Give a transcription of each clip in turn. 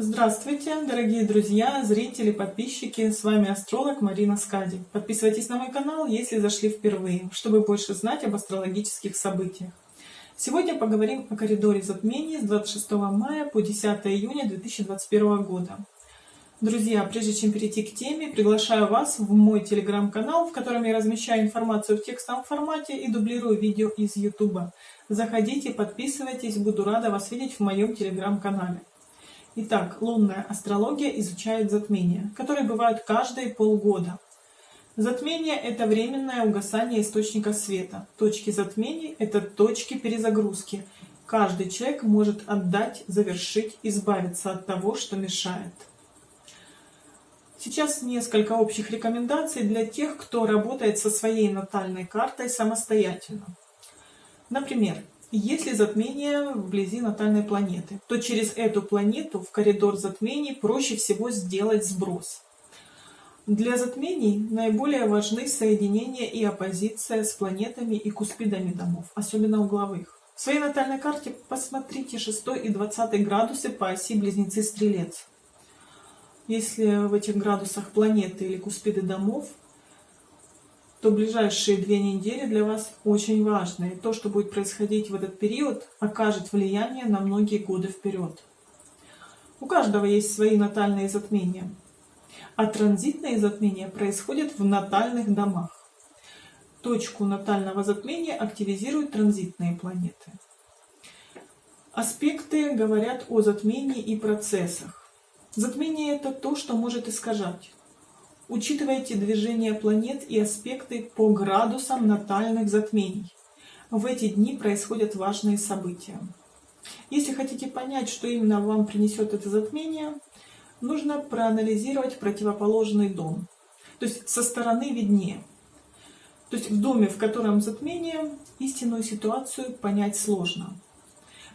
Здравствуйте, дорогие друзья, зрители, подписчики, с вами астролог Марина Скади. Подписывайтесь на мой канал, если зашли впервые, чтобы больше знать об астрологических событиях. Сегодня поговорим о коридоре затмений с 26 мая по 10 июня 2021 года. Друзья, прежде чем перейти к теме, приглашаю вас в мой телеграм-канал, в котором я размещаю информацию в текстовом формате и дублирую видео из YouTube. Заходите, подписывайтесь, буду рада вас видеть в моем телеграм-канале. Итак, лунная астрология изучает затмения, которые бывают каждые полгода. Затмение – это временное угасание источника света. Точки затмений – это точки перезагрузки. Каждый человек может отдать, завершить, избавиться от того, что мешает. Сейчас несколько общих рекомендаций для тех, кто работает со своей натальной картой самостоятельно. Например, если затмение вблизи натальной планеты, то через эту планету в коридор затмений проще всего сделать сброс. Для затмений наиболее важны соединения и оппозиция с планетами и куспидами домов, особенно угловых. В своей натальной карте посмотрите 6 и 20 градусы по оси Близнецы-Стрелец. Если в этих градусах планеты или куспиды домов, то ближайшие две недели для вас очень важны. И то, что будет происходить в этот период, окажет влияние на многие годы вперед. У каждого есть свои натальные затмения. А транзитные затмения происходят в натальных домах. Точку натального затмения активизируют транзитные планеты. Аспекты говорят о затмении и процессах. Затмение – это то, что может искажать Учитывайте движение планет и аспекты по градусам натальных затмений. В эти дни происходят важные события. Если хотите понять, что именно вам принесет это затмение, нужно проанализировать противоположный дом. То есть со стороны виднее. То есть в доме, в котором затмение, истинную ситуацию понять сложно.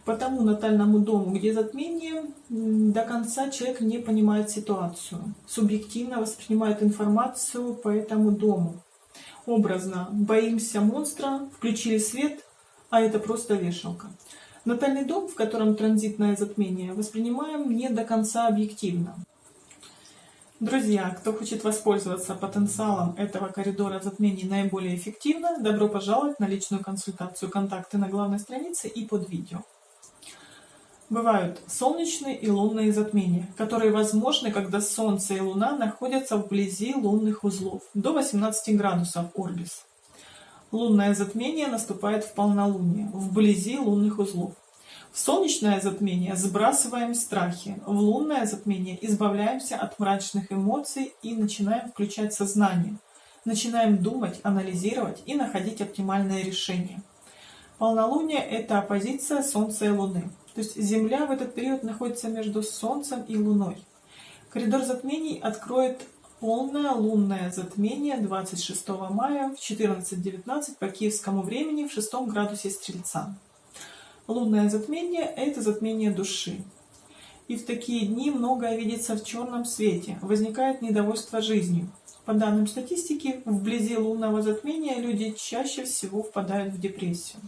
По тому натальному дому, где затмение, до конца человек не понимает ситуацию, субъективно воспринимает информацию по этому дому. Образно, боимся монстра, включили свет, а это просто вешалка. Натальный дом, в котором транзитное затмение, воспринимаем не до конца объективно. Друзья, кто хочет воспользоваться потенциалом этого коридора затмений наиболее эффективно, добро пожаловать на личную консультацию. Контакты на главной странице и под видео. Бывают солнечные и лунные затмения, которые возможны, когда Солнце и Луна находятся вблизи лунных узлов, до 18 градусов Орбис. Лунное затмение наступает в полнолуние, вблизи лунных узлов. В солнечное затмение сбрасываем страхи, в лунное затмение избавляемся от мрачных эмоций и начинаем включать сознание. Начинаем думать, анализировать и находить оптимальное решение. Полнолуние – это оппозиция Солнца и Луны. То есть Земля в этот период находится между Солнцем и Луной. Коридор затмений откроет полное лунное затмение 26 мая в 14.19 по киевскому времени в 6 градусе Стрельца. Лунное затмение – это затмение души. И в такие дни многое видится в черном свете, возникает недовольство жизнью. По данным статистики, вблизи лунного затмения люди чаще всего впадают в депрессию.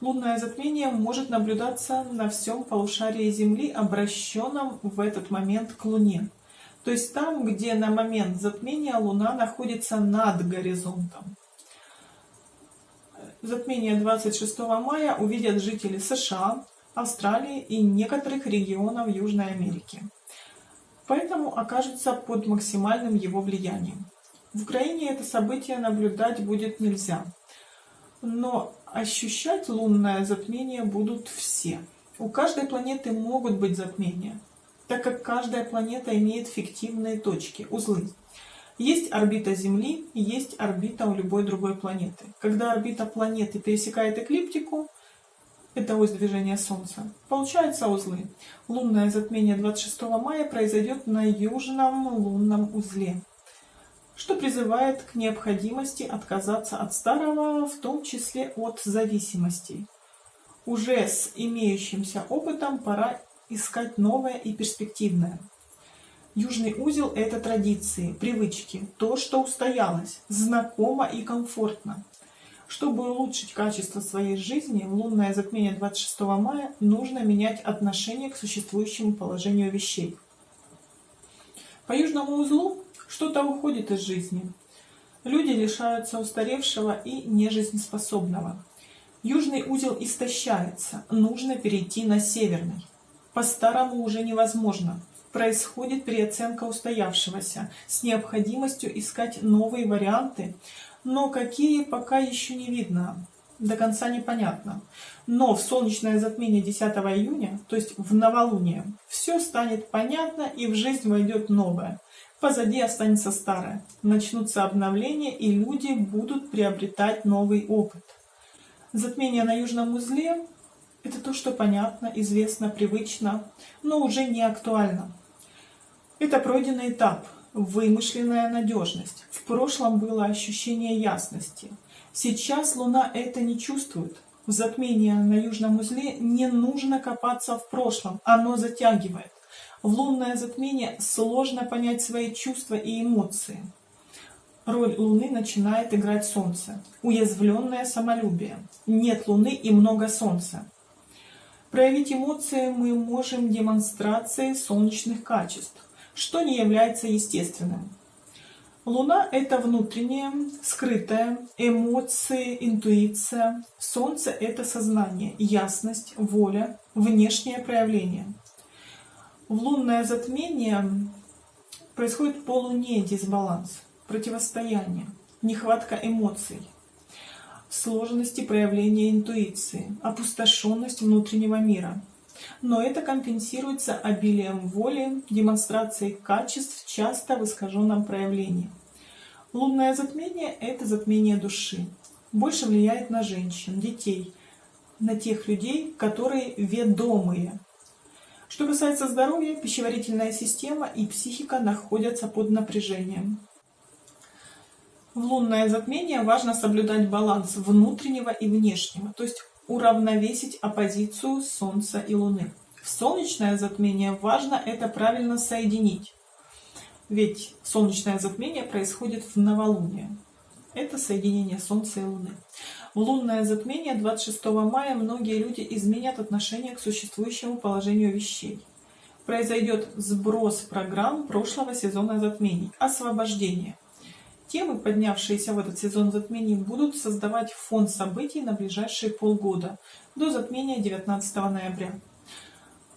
Лунное затмение может наблюдаться на всем полушарии Земли, обращенном в этот момент к Луне. То есть там, где на момент затмения Луна находится над горизонтом. Затмение 26 мая увидят жители США, Австралии и некоторых регионов Южной Америки. Поэтому окажутся под максимальным его влиянием. В Украине это событие наблюдать будет нельзя. Но ощущать лунное затмение будут все. У каждой планеты могут быть затмения, так как каждая планета имеет фиктивные точки, узлы. Есть орбита Земли, есть орбита у любой другой планеты. Когда орбита планеты пересекает эклиптику, это ось движения Солнца, получаются узлы. Лунное затмение 26 мая произойдет на южном лунном узле что призывает к необходимости отказаться от старого, в том числе от зависимостей. Уже с имеющимся опытом пора искать новое и перспективное. Южный узел – это традиции, привычки, то, что устоялось, знакомо и комфортно. Чтобы улучшить качество своей жизни, в лунное затмение 26 мая нужно менять отношение к существующему положению вещей. По южному узлу что-то уходит из жизни. Люди лишаются устаревшего и нежизнеспособного. Южный узел истощается, нужно перейти на северный. По-старому уже невозможно. Происходит переоценка устоявшегося с необходимостью искать новые варианты, но какие пока еще не видно, до конца непонятно. Но в солнечное затмение 10 июня, то есть в новолуние, все станет понятно и в жизнь войдет новое. Позади останется старое. Начнутся обновления и люди будут приобретать новый опыт. Затмение на южном узле – это то, что понятно, известно, привычно, но уже не актуально. Это пройденный этап – вымышленная надежность. В прошлом было ощущение ясности. Сейчас Луна это не чувствует. В затмении на южном узле не нужно копаться в прошлом, оно затягивает. В лунное затмение сложно понять свои чувства и эмоции. Роль Луны начинает играть Солнце. Уязвленное самолюбие. Нет Луны и много Солнца. Проявить эмоции мы можем демонстрацией солнечных качеств что не является естественным. Луна – это внутреннее, скрытое, эмоции, интуиция. Солнце – это сознание, ясность, воля, внешнее проявление. В лунное затмение происходит полуне дисбаланс, противостояние, нехватка эмоций, сложности проявления интуиции, опустошенность внутреннего мира – но это компенсируется обилием воли, демонстрацией качеств, часто в искаженном проявлении. Лунное затмение – это затмение души. Больше влияет на женщин, детей, на тех людей, которые ведомые. Что касается здоровья, пищеварительная система и психика находятся под напряжением. В лунное затмение важно соблюдать баланс внутреннего и внешнего, то есть уравновесить оппозицию Солнца и Луны. В солнечное затмение важно это правильно соединить. Ведь солнечное затмение происходит в новолуние. Это соединение Солнца и Луны. В лунное затмение 26 мая многие люди изменят отношение к существующему положению вещей. Произойдет сброс программ прошлого сезона затмений, освобождение – Темы, поднявшиеся в этот сезон затмений, будут создавать фон событий на ближайшие полгода, до затмения 19 ноября.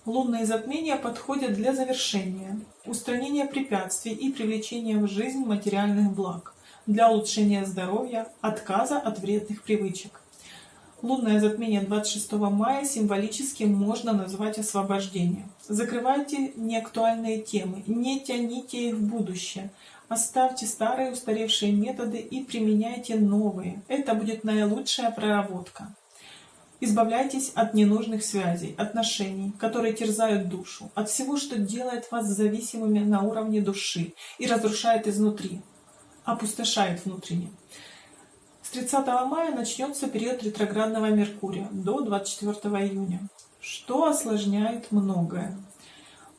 Лунные затмения подходят для завершения, устранения препятствий и привлечения в жизнь материальных благ, для улучшения здоровья, отказа от вредных привычек. Лунное затмение 26 мая символически можно назвать освобождение. Закрывайте неактуальные темы, не тяните их в будущее – Оставьте старые устаревшие методы и применяйте новые. Это будет наилучшая проработка. Избавляйтесь от ненужных связей, отношений, которые терзают душу, от всего, что делает вас зависимыми на уровне души и разрушает изнутри, опустошает внутренне. С 30 мая начнется период ретроградного Меркурия до 24 июня, что осложняет многое.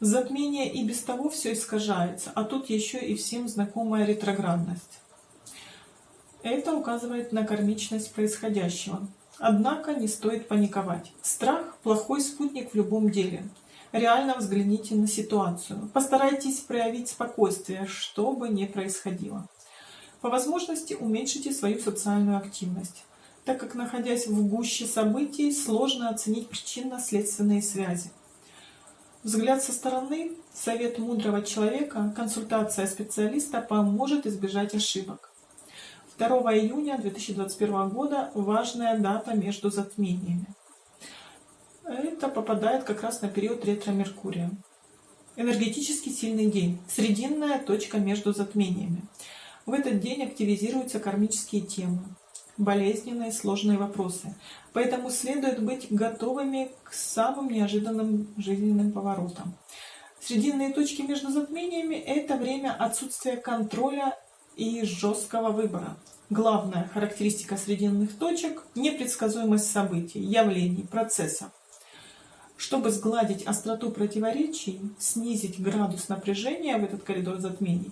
Затмение и без того все искажается, а тут еще и всем знакомая ретроградность. Это указывает на кармичность происходящего. Однако не стоит паниковать. Страх – плохой спутник в любом деле. Реально взгляните на ситуацию. Постарайтесь проявить спокойствие, что бы ни происходило. По возможности уменьшите свою социальную активность, так как, находясь в гуще событий, сложно оценить причинно-следственные связи. Взгляд со стороны, совет мудрого человека, консультация специалиста поможет избежать ошибок. 2 июня 2021 года важная дата между затмениями. Это попадает как раз на период ретро-меркурия. Энергетически сильный день, срединная точка между затмениями. В этот день активизируются кармические темы болезненные, сложные вопросы. Поэтому следует быть готовыми к самым неожиданным жизненным поворотам. Срединные точки между затмениями – это время отсутствия контроля и жесткого выбора. Главная характеристика срединных точек – непредсказуемость событий, явлений, процессов. Чтобы сгладить остроту противоречий, снизить градус напряжения в этот коридор затмений,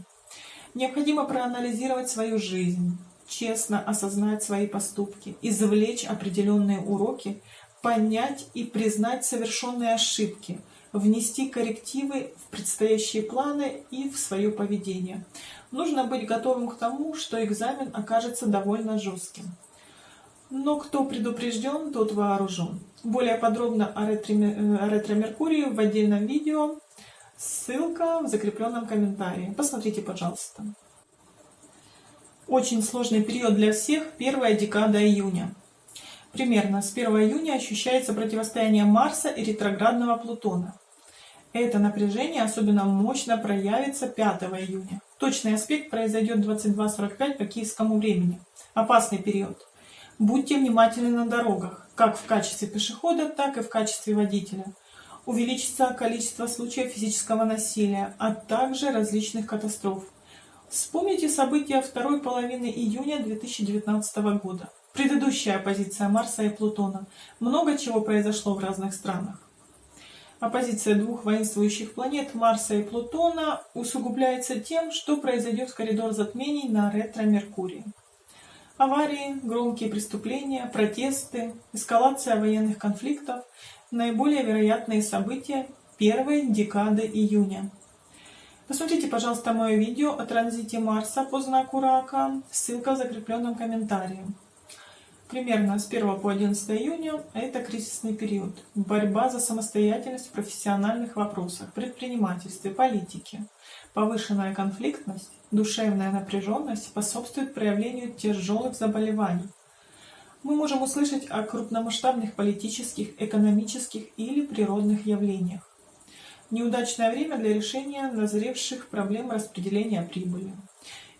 необходимо проанализировать свою жизнь, честно осознать свои поступки, извлечь определенные уроки, понять и признать совершенные ошибки, внести коррективы в предстоящие планы и в свое поведение. Нужно быть готовым к тому, что экзамен окажется довольно жестким. Но кто предупрежден, тот вооружен. Более подробно о ретро-меркурии в отдельном видео. Ссылка в закрепленном комментарии. Посмотрите, пожалуйста. Очень сложный период для всех – первая декада июня. Примерно с 1 июня ощущается противостояние Марса и ретроградного Плутона. Это напряжение особенно мощно проявится 5 июня. Точный аспект произойдет 22.45 по киевскому времени. Опасный период. Будьте внимательны на дорогах, как в качестве пешехода, так и в качестве водителя. Увеличится количество случаев физического насилия, а также различных катастроф. Вспомните события второй половины июня 2019 года. Предыдущая оппозиция Марса и Плутона. Много чего произошло в разных странах. Оппозиция двух воинствующих планет Марса и Плутона усугубляется тем, что произойдет коридор затмений на ретро-Меркурии. Аварии, громкие преступления, протесты, эскалация военных конфликтов – наиболее вероятные события первой декады июня. Посмотрите, пожалуйста, мое видео о транзите Марса по знаку Рака, ссылка в закрепленном комментарии. Примерно с 1 по 11 июня это кризисный период. Борьба за самостоятельность в профессиональных вопросах, предпринимательстве, политике. Повышенная конфликтность, душевная напряженность способствует проявлению тяжелых заболеваний. Мы можем услышать о крупномасштабных политических, экономических или природных явлениях. Неудачное время для решения назревших проблем распределения прибыли.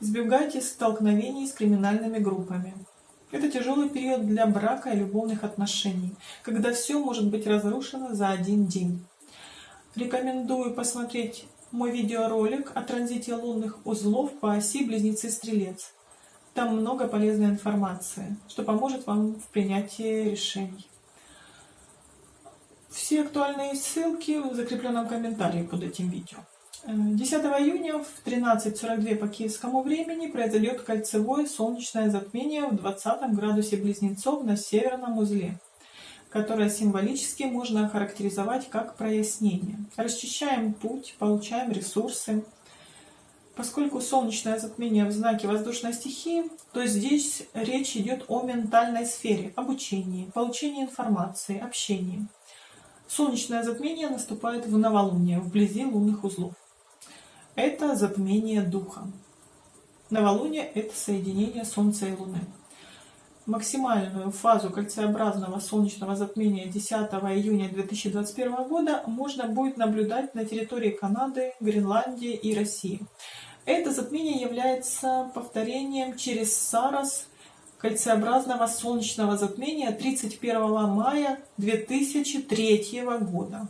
Избегайте столкновений с криминальными группами. Это тяжелый период для брака и любовных отношений, когда все может быть разрушено за один день. Рекомендую посмотреть мой видеоролик о транзите лунных узлов по оси Близнецы-Стрелец. Там много полезной информации, что поможет вам в принятии решений. Все актуальные ссылки в закрепленном комментарии под этим видео. 10 июня в 13.42 по киевскому времени произойдет кольцевое солнечное затмение в 20 градусе Близнецов на северном узле, которое символически можно охарактеризовать как прояснение. Расчищаем путь, получаем ресурсы. Поскольку солнечное затмение в знаке воздушной стихии, то здесь речь идет о ментальной сфере, обучении, получении информации, общении. Солнечное затмение наступает в новолуние, вблизи лунных узлов это затмение духа. Новолуние – это соединение Солнца и Луны. Максимальную фазу кольцеобразного солнечного затмения 10 июня 2021 года можно будет наблюдать на территории Канады, Гренландии и России. Это затмение является повторением через Сарас кольцеобразного солнечного затмения 31 мая 2003 года.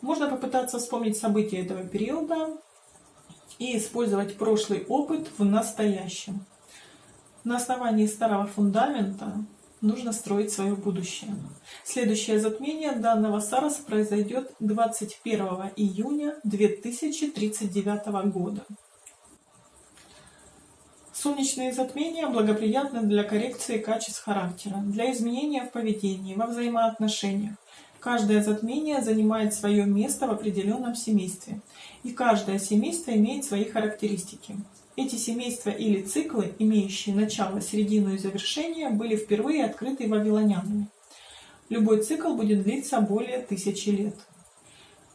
Можно попытаться вспомнить события этого периода, и использовать прошлый опыт в настоящем. На основании старого фундамента нужно строить свое будущее. Следующее затмение данного Сараса произойдет 21 июня 2039 года. Солнечные затмения благоприятны для коррекции качеств характера, для изменения в поведении, во взаимоотношениях, Каждое затмение занимает свое место в определенном семействе, и каждое семейство имеет свои характеристики. Эти семейства или циклы, имеющие начало, середину и завершение, были впервые открыты вавилонянами. Любой цикл будет длиться более тысячи лет.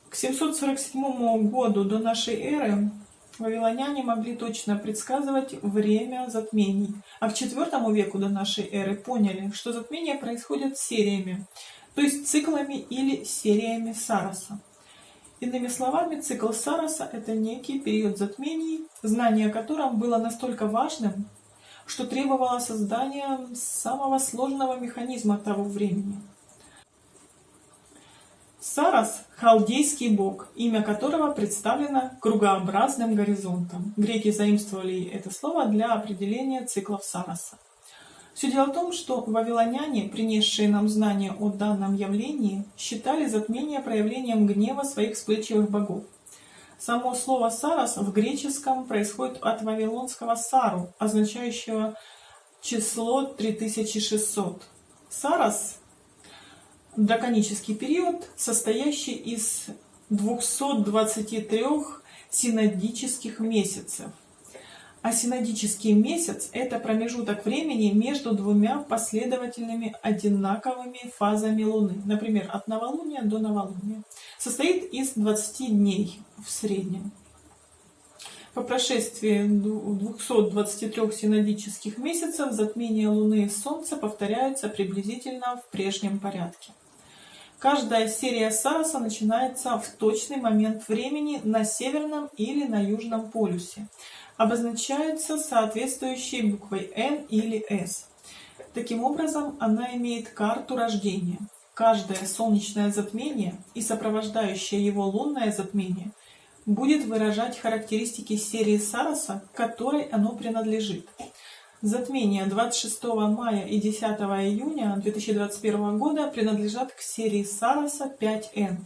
К 747 году до нашей эры вавилоняне могли точно предсказывать время затмений, а к IV веку до нашей эры поняли, что затмения происходят сериями, то есть циклами или сериями Сараса. Иными словами, цикл Сараса – это некий период затмений, знание о котором было настолько важным, что требовало создания самого сложного механизма того времени. Сарас – халдейский бог, имя которого представлено кругообразным горизонтом. Греки заимствовали это слово для определения циклов Сараса. Все дело в том, что вавилоняне, принесшие нам знания о данном явлении, считали затмение проявлением гнева своих вспыльчивых богов. Само слово «сарас» в греческом происходит от вавилонского «сару», означающего число 3600. Сарас – драконический период, состоящий из 223 синодических месяцев. А синодический месяц – это промежуток времени между двумя последовательными одинаковыми фазами Луны. Например, от новолуния до новолуния. Состоит из 20 дней в среднем. По прошествии 223 синодических месяцев затмения Луны и Солнца повторяются приблизительно в прежнем порядке. Каждая серия Сараса начинается в точный момент времени на северном или на южном полюсе. Обозначается соответствующей буквой N или S. Таким образом, она имеет карту рождения. Каждое солнечное затмение и сопровождающее его лунное затмение – будет выражать характеристики серии Сараса, которой оно принадлежит. Затмения 26 мая и 10 июня 2021 года принадлежат к серии Сараса 5N.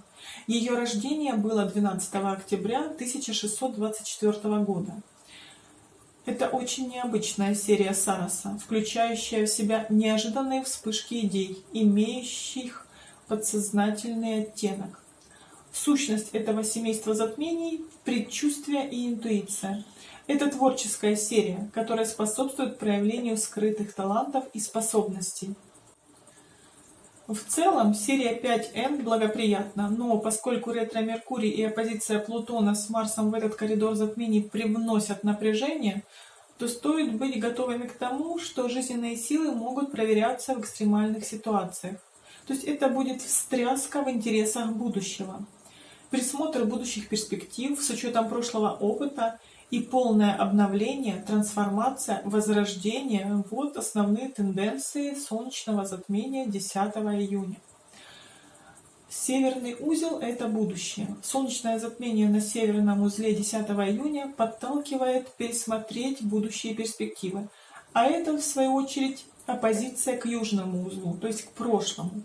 Ее рождение было 12 октября 1624 года. Это очень необычная серия Сараса, включающая в себя неожиданные вспышки идей, имеющих подсознательный оттенок. Сущность этого семейства затмений – предчувствие и интуиция. Это творческая серия, которая способствует проявлению скрытых талантов и способностей. В целом, серия 5N благоприятна, но поскольку ретро-Меркурий и оппозиция Плутона с Марсом в этот коридор затмений привносят напряжение, то стоит быть готовыми к тому, что жизненные силы могут проверяться в экстремальных ситуациях. То есть это будет встряска в интересах будущего присмотр будущих перспектив с учетом прошлого опыта и полное обновление, трансформация, возрождение – вот основные тенденции солнечного затмения 10 июня. Северный узел – это будущее. Солнечное затмение на северном узле 10 июня подталкивает пересмотреть будущие перспективы. А это, в свою очередь, оппозиция к южному узлу, то есть к прошлому.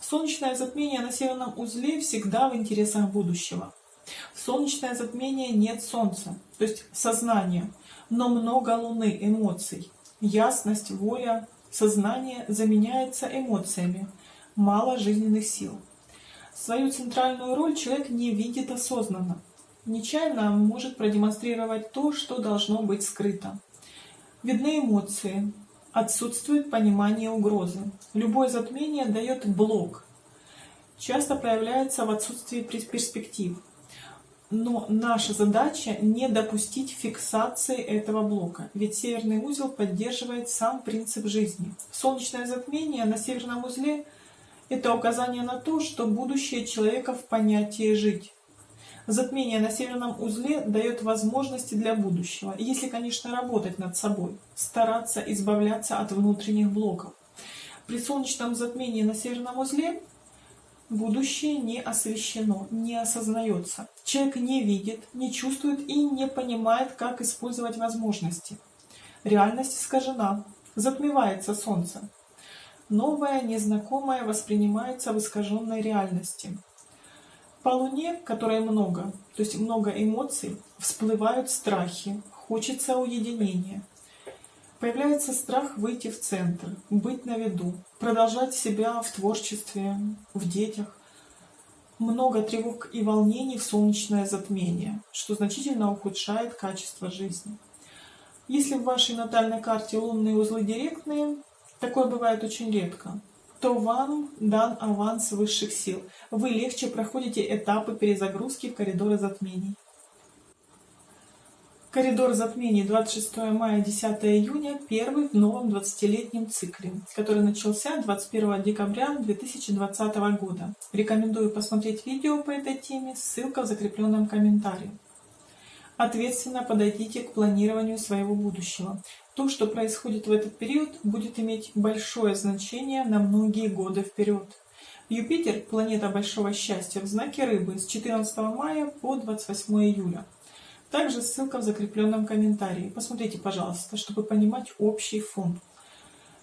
Солнечное затмение на северном узле всегда в интересах будущего. Солнечное затмение нет Солнца, то есть сознания, но много Луны, эмоций. Ясность, воля, сознание заменяется эмоциями, мало жизненных сил. Свою центральную роль человек не видит осознанно. Нечаянно может продемонстрировать то, что должно быть скрыто. Видны эмоции, Отсутствует понимание угрозы. Любое затмение дает блок. Часто проявляется в отсутствии перспектив. Но наша задача не допустить фиксации этого блока, ведь северный узел поддерживает сам принцип жизни. Солнечное затмение на северном узле – это указание на то, что будущее человека в понятии «жить». Затмение на северном узле дает возможности для будущего, если, конечно, работать над собой, стараться избавляться от внутренних блоков. При солнечном затмении на северном узле будущее не освещено, не осознается. Человек не видит, не чувствует и не понимает, как использовать возможности. Реальность искажена, затмевается солнце. Новое, незнакомое воспринимается в искаженной реальности. По Луне, которой много, то есть много эмоций, всплывают страхи, хочется уединения. Появляется страх выйти в центр, быть на виду, продолжать себя в творчестве, в детях. Много тревог и волнений в солнечное затмение, что значительно ухудшает качество жизни. Если в вашей натальной карте лунные узлы директные, такое бывает очень редко, то вам дан аванс высших сил. Вы легче проходите этапы перезагрузки в коридоры затмений. Коридор затмений 26 мая 10 июня первый в новом 20-летнем цикле, который начался 21 декабря 2020 года. Рекомендую посмотреть видео по этой теме, ссылка в закрепленном комментарии. Ответственно подойдите к планированию своего будущего. То, что происходит в этот период, будет иметь большое значение на многие годы вперед. Юпитер – планета большого счастья в знаке Рыбы с 14 мая по 28 июля. Также ссылка в закрепленном комментарии. Посмотрите, пожалуйста, чтобы понимать общий фон.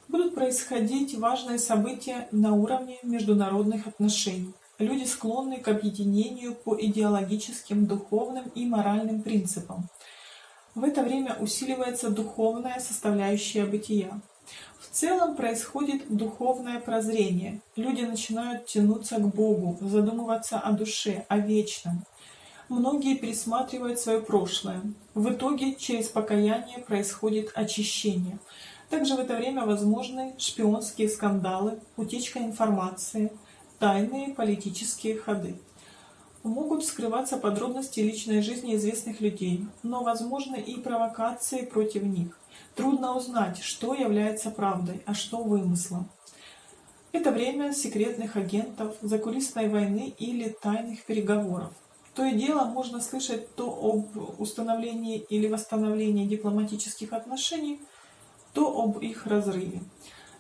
Будут происходить важные события на уровне международных отношений. Люди склонны к объединению по идеологическим, духовным и моральным принципам. В это время усиливается духовная составляющая бытия. В целом происходит духовное прозрение. Люди начинают тянуться к Богу, задумываться о душе, о вечном. Многие пересматривают свое прошлое. В итоге через покаяние происходит очищение. Также в это время возможны шпионские скандалы, утечка информации, тайные политические ходы. Могут скрываться подробности личной жизни известных людей, но возможны и провокации против них. Трудно узнать, что является правдой, а что вымыслом. Это время секретных агентов, закулисной войны или тайных переговоров. То и дело можно слышать то об установлении или восстановлении дипломатических отношений, то об их разрыве.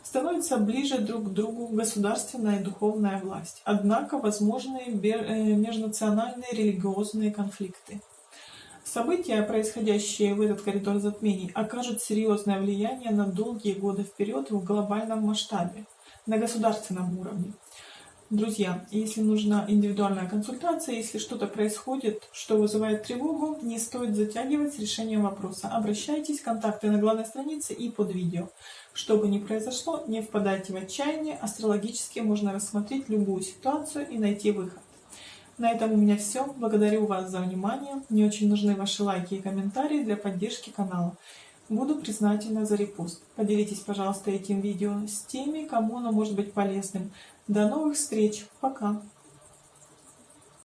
Становится ближе друг к другу государственная и духовная власть. Однако возможны э, межнациональные религиозные конфликты. События, происходящие в этот коридор затмений, окажут серьезное влияние на долгие годы вперед в глобальном масштабе, на государственном уровне. Друзья, если нужна индивидуальная консультация, если что-то происходит, что вызывает тревогу, не стоит затягивать с решением вопроса. Обращайтесь, контакты на главной странице и под видео. Что бы ни произошло, не впадайте в отчаяние, астрологически можно рассмотреть любую ситуацию и найти выход. На этом у меня все. Благодарю вас за внимание. Мне очень нужны ваши лайки и комментарии для поддержки канала. Буду признательна за репост. Поделитесь, пожалуйста, этим видео с теми, кому оно может быть полезным. До новых встреч. Пока.